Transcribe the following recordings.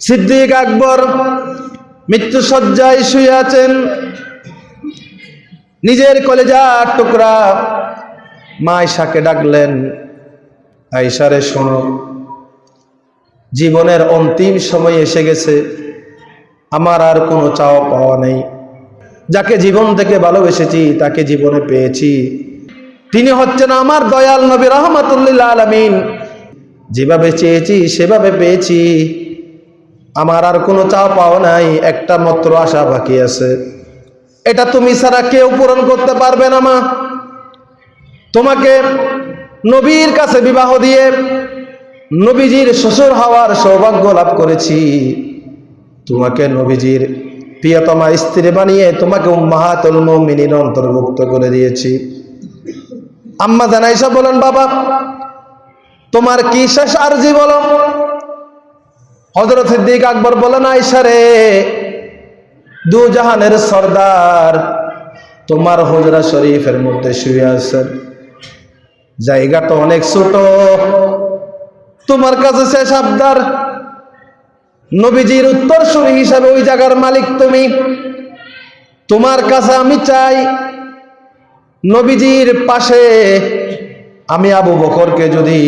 সিদ্দিক আকবর মৃত্যু সজ্জায় শুয়ে আছেন। নিজের কলেজা টুকরা মা ডাকলেন আয়সারে শোনো। জীবনের অন্তিম সময় এসে গেছে। আমার আর কোনো চাওয়া পাওয়া নেই। যাকে জীবন থেকে ভালোবেসেছি, তাকে জীবনে পেয়েছি। তিনি হচ্ছেন আমার দয়াল নবী রহমতুল্লাহ আলমিন। যেভাবে চেয়েছি, সেভাবে পেয়েছি। আমার আর কোনো চাওয়া পাওয়া নাই, একটা মাত্র আশা বাকি আছে। এটা তুমি ছাড়া কেউ পূরণ করতে পারবে না, মা। তোমাকে নবীর কাছে বিবাহ দিয়ে নবীজির শ্বশুর হওয়ার সৌভাগ্য লাভ করেছি। তোমাকে নবীজির প্রিয়তমা স্ত্রী বানিয়ে তোমাকে উম্মাহাতুল মুমিনিন অন্তর্ভুক্ত করে দিয়েছি। আম্মা জানাইসা বলেন, বাবা, তোমার কি শেষ আরজি বলো? হজরত সিদ্দিক আকবর বলেন আয়সা রে, দু জাহানের সর্দার তোমার হজরা শরীফের মধ্যে শুয়ে আছেন জায়গাটা অনেক ছোট। তোমার কাছে শেষ আবদার নবীজির উত্তরসূরি হিসাবে ওই জায়গার মালিক তুমি। তোমার কাছে আমি চাই, নবীজির পাশে আমি আবু বকরকে যদি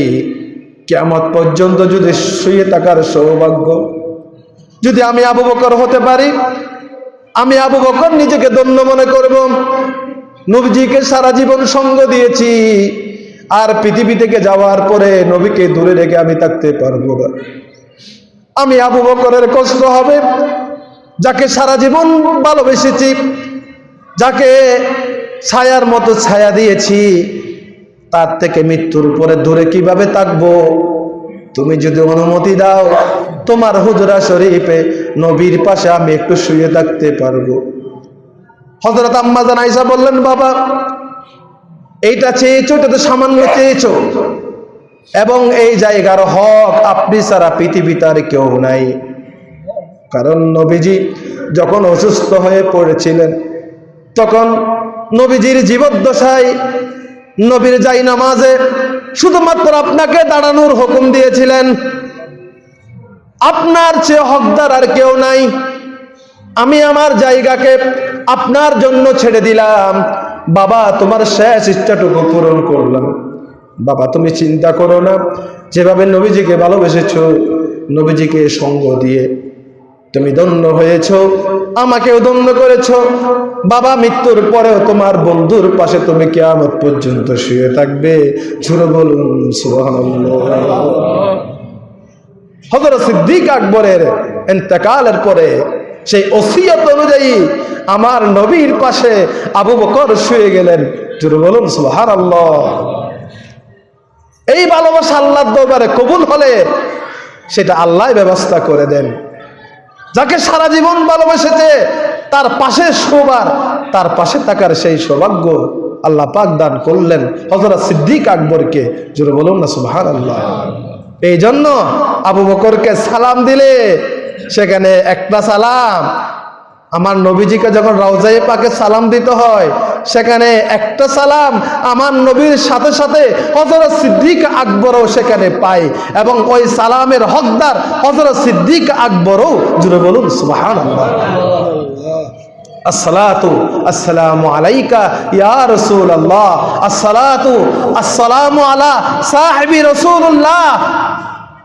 কেমত পর্যন্ত যদি শুয়ে থাকার সৌভাগ্য, যদি আমি আবু বকর হতে পারি, আমি আবু বকর নিজেকে ধন্য মনে করব। নবীজিকে সারা জীবন সঙ্গ দিয়েছি, আর পৃথিবী থেকে যাওয়ার পরে নবীকে দূরে রেখে আমি থাকতে পারব না। আমি আবু বকরের কষ্ট হবে, যাকে সারা জীবন ভালোবেসেছি, যাকে ছায়ার মতো ছায়া দিয়েছি তার থেকে মৃত্যুর উপরে দূরে কীভাবে থাকব? তুমি যদি অনুমতি দাও, তোমার হুজরা শরীফে নবীর পাশে আমি একটু শুয়ে থাকতে পারব। হজরত আম্মা জানাইসা বললেন, বাবা, এইটা চেয়েছো, এটা তো সামান্য চেয়েছো। এবং এই জায়গার হক আপনি ছাড়া পৃথিবীতে আর কেউ নাই। কারণ নবীজি যখন অসুস্থ হয়ে পড়েছিলেন, তখন নবীজির জীবদ্দশায় নবীর যাই নামাজে, শুধুমাত্র আপনাকে দাঁড়ানোর হুকুম দিয়েছিলেন। আপনার চেয়ে হকদার আর কেউ নাই। আমি আমার জায়গাকে আপনার জন্য ছেড়ে দিলাম। বাবা, তোমার শেষ ইচ্ছাটুকু পূরণ করলাম। বাবা, তুমি চিন্তা করো না। যেভাবে নবীজিকে ভালোবেসেছ, নবীজিকে সঙ্গ দিয়ে তুমি দন্য হয়েছ, আমাকেও দন্য করেছ। বাবা, মৃত্যুর পরেও তোমার বন্ধুর পাশে তুমি কেয়ামত পর্যন্ত শুয়ে থাকবে। ঝুড়ে বলুন হজরত সিদ্দিক আকবরের এতেকালের পরে সেই ওসিয়ত অনুযায়ী আমার নবীর পাশে আবু বকর শুয়ে গেলেন। জুড়ে বলুন, সুবহানাল্লাহ। এই ভালোবাসা আল্লাহর দরবারে কবুল হলে সেটা আল্লাহ ব্যবস্থা করে দেন। যাকে সারা জীবন ভালোবেসেছে, তার পাশে শোবার, তার পাশে থাকার সেই সৌভাগ্য আল্লাহ পাক দান করলেন হজরত সিদ্দিক আকবরকে। জোরে বলুন না সুবাহান আল্লাহ এই জন্য আবু বকরকে সালাম দিলে সেখানে একটা সালাম আমার নবীজিকে যখন রওজাই পাকে সালাম দিতে হয়, সেখানে একটা সালাম আমার নবীর সাথে সাথে হজরত সিদ্দিক আকবরও সেখানে পাই এবং ওই সালামের হকদার হজরত সিদ্দিক আকবরও, জুড়ে বলুন সুবাহান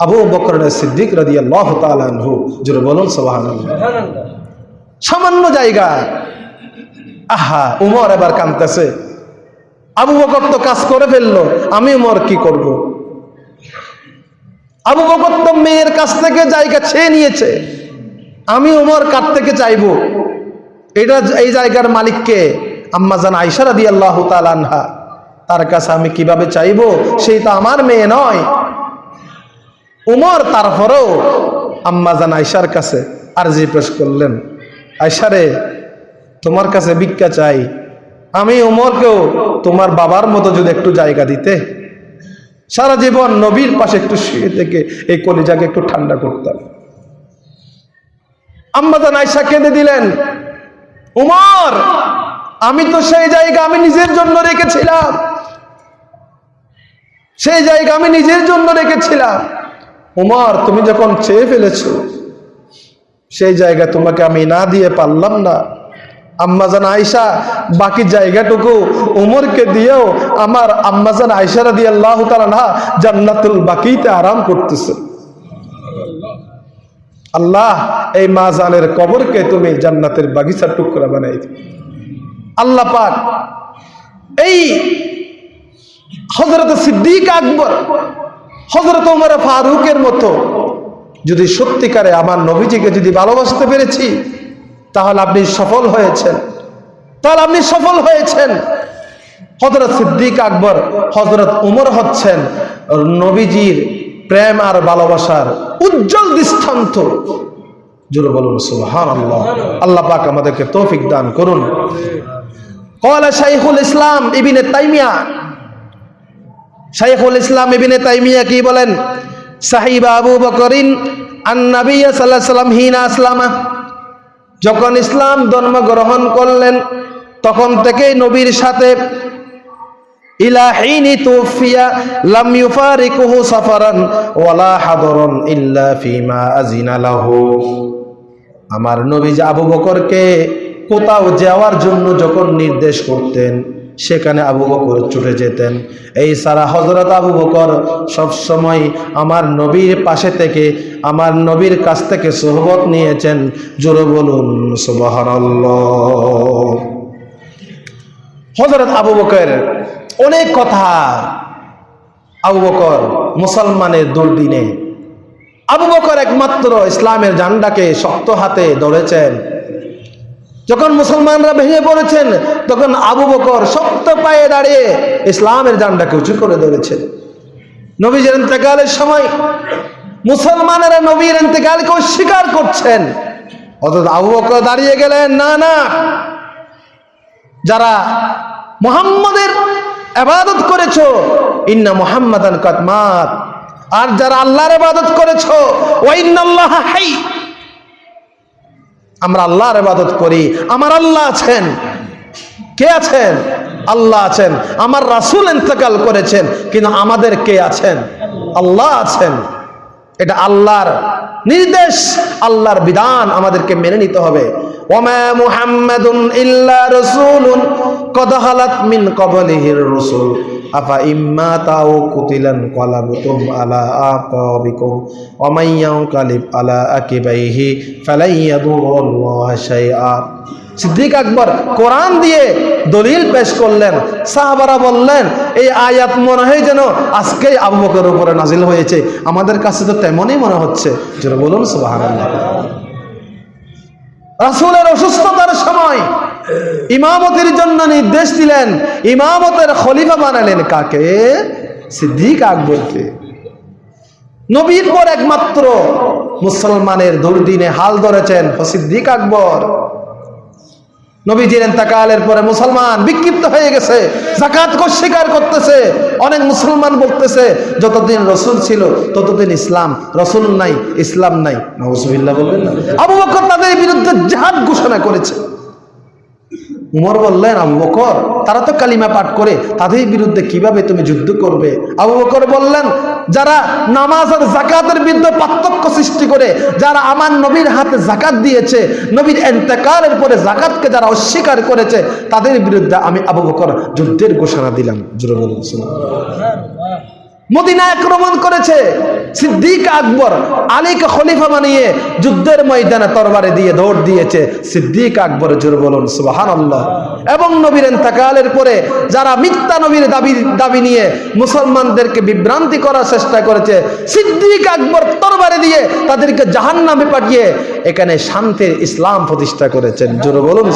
আবু বকর সিদ্দিক রাদিয়াল্লাহু জুড়ে বলুন সুবহানাল্লাহ। সামান্য জায়গা। আহা, উমর এবার কানতেছে আবু বকর তো কাজ করে ফেলল, আমি উমর কি করব। আবু বকর তো মেয়ের কাছ থেকে জায়গা ছেয়ে নিয়েছে। আমি উমর কার থেকে চাইব? এটা এই জায়গার মালিককে আম্মা জান আইসারা দিয়ে আল্লাহ তালানহা তার কাছে আমি কীভাবে চাইব? সেই তো আমার মেয়ে নয়। উমর তারপরেও আম্মা জান আইসার কাছে আরজি পেশ করলেন। আয়সারে তোমার কাছে ভিক্ষা চাই। আমি উমরকেও তোমার বাবার মতো যদি একটু জায়গা দিতে। সারা জীবন নবীর পাশে একটু শুয়ে থেকে এই কলিজাকে একটু ঠান্ডা করতাম। আম্মাদান আয়সা কেঁদে দিলেন, উমর, আমি তো সেই জায়গা আমি নিজের জন্য রেখেছিলাম। সেই জায়গা আমি নিজের জন্য রেখেছিলাম। উমর, তুমি যখন চেয়ে ফেলেছো সেই জায়গা তোমাকে আমি না দিয়ে পারলাম না আম্মাজান আয়সা বাকি জায়গাটুকু উমরকে দিয়েও আমার আম্মাজান আয়সারা দিয়ে আল্লাহ না জান্নাতুল বাকিতে আরাম করতেছে আল্লাহ, এই মা মাজানের কবরকে তুমি জান্নাতের বাগিচার টুকরা বানাই। আল্লাহ পাক, এই হজরত সিদ্দিক আকবর হজরত উমর ফারুকের মতো যদি সত্যিকারে আমার নবীজিকে যদি ভালোবাসতে পেরেছি, তাহলে আপনি সফল হয়েছেন। তাহলে আপনি সফল হয়েছেন। হজরত সিদ্দিক আকবর হজরত উমর হচ্ছেন নবীজির প্রেম আর ভালোবাসার উজ্জ্বল দৃষ্টান্ত। জোরে বলুন সুবহান আল্লাহ আল্লাহ পাক আমাদেরকে তৌফিক দান করুন। কলা শাইখুল ইসলাম ইবিনে তাইমিয়া। শাইখুল ইসলাম ইবিনে তাইমিয়া কি বলেন? সাহিবা আবু বকরিন আন নবী সাল্লাম হিনা আসলামা। যখন ইসলাম ধর্ম গ্রহণ করলেন, তখন থেকেই নবীর সাথে তুফিয়া লাম সাফারান আমার নবী আবু বকরকে কোথাও যাওয়ার জন্য যখন নির্দেশ করতেন সেখানে আবু বকর ছুটে যেতেন। এই সারা হজরত আবু বকর সবসময় আমার নবীর পাশে থেকে, আমার নবীর কাছ থেকে সোহবত নিয়েছেন। জোরে বলুন হজরত আবু বকর, অনেক কথা আবু বকর মুসলমানের দুর্দিনে। আবু বকর একমাত্র ইসলামের জান্ডাকে শক্ত হাতে ধরেছেন। যখন মুসলমানরা ভেঙে পড়েছেন, তখন আবু বকর শক্ত পায়ে দাঁড়িয়ে ইসলামের জান্ডাকে উঁচু করে ধরেছেন। নবীজের ইন্তেকালের সময় মুসলমানেরা নবীর ইন্তেকালকে অস্বীকার করছেন। অথচ আবু বকর দাঁড়িয়ে গেলেন, না না। যারা মুহাম্মদের আবাদত করেছ, ইন্না মুহাম্মাদান কাতমাত আর যারা আল্লাহর ইবাদত করেছ ওয়াইনাল্লাহ হাই। আমরা আল্লাহর ইবাদত করি। আমার আল্লাহ আছেন। কে আছেন? আল্লাহ আছেন। আমার রাসূল ইন্তেকাল করেছেন, কিন্তু আমাদের কে আছেন? আল্লাহ আছেন। এটা আল্লাহর নির্দেশ, আল্লাহর বিধান আমাদেরকে মেনে নিতে হবে। ওমা ইল্লা রাসূলুন, কদ হালাত মিন ক্বাবলিহির রাসূল। আফা ইম্মা তাও কুতিলান কলাবতুম আলা আকাবিকুম ওয়া মান ইয়ানকালিব আলা আকিবাইহি ফালাই ইয়াদুরুল্লাহ শাইআ। সিদ্দিক আকবর কোরআন দিয়ে দলিল পেশ করলেন, সাহাবারা বললেন, এই আয়াত মনে হয় যেন আজকেই আবু বকরের উপরে নাজিল হয়েছে। আমাদের কাছে তো তেমনই মনে হচ্ছে। যেন বলুন, সুবহানাল্লাহ। রাসূলের অসুস্থতার সময় ইমামতির জন্য নির্দেশ দিলেন, ইমামতের খলিফা বানালেন কাকে? সিদ্দিক আকবরকে। নবীর পর একমাত্র মুসলমানের দুর্দিনে হাল ধরেছেন সিদ্দিক আকবর। নবীজির এন্তাকালের পরে মুসলমান বিক্ষিপ্ত হয়ে গেছে জাকাতকে স্বীকার করতেছে, অনেক মুসলমান বলতেছে, যতদিন রসুল ছিল, ততদিন ইসলাম, রসুল নাই, ইসলাম নাই। নজবিল্লা বলবেন না। আবু বকর তাদের বিরুদ্ধে জাহাদ ঘোষণা করেছে। উমর বললেন আবু বকর, তারা তো কালিমা পাঠ করে, তাদের বিরুদ্ধে কীভাবে তুমি যুদ্ধ করবে? আবু বকর বললেন, যারা নামাজ আর জাকাতের বিরুদ্ধে পার্থক্য সৃষ্টি করে, যারা আমার নবীর হাতে জাকাত দিয়েছে, নবীর এন্তেকালের পরে জাকাতকে যারা অস্বীকার করেছে, তাদের বিরুদ্ধে আমি আবু বকর যুদ্ধের ঘোষণা দিলাম। জোরে বলুন মদিনা আক্রমণ করেছে। সিদ্দিক আকবর আলীকে খলিফা বানিয়ে যুদ্ধের ময়দানে তরবারে দিয়ে দৌড় দিয়েছে। সিদ্দিক আকবর জোর বলুন সুবাহান এবং নবীর এন্তাকালের পরে যারা মিথ্যা নবীর দাবি দাবি নিয়ে মুসলমানদেরকে বিভ্রান্তি করার চেষ্টা করেছে, সিদ্দিক আকবর তরবারে দিয়ে তাদেরকে জাহান্নামে পাঠিয়ে এখানে শান্তির ইসলাম প্রতিষ্ঠা করেছেন। জোর বলুন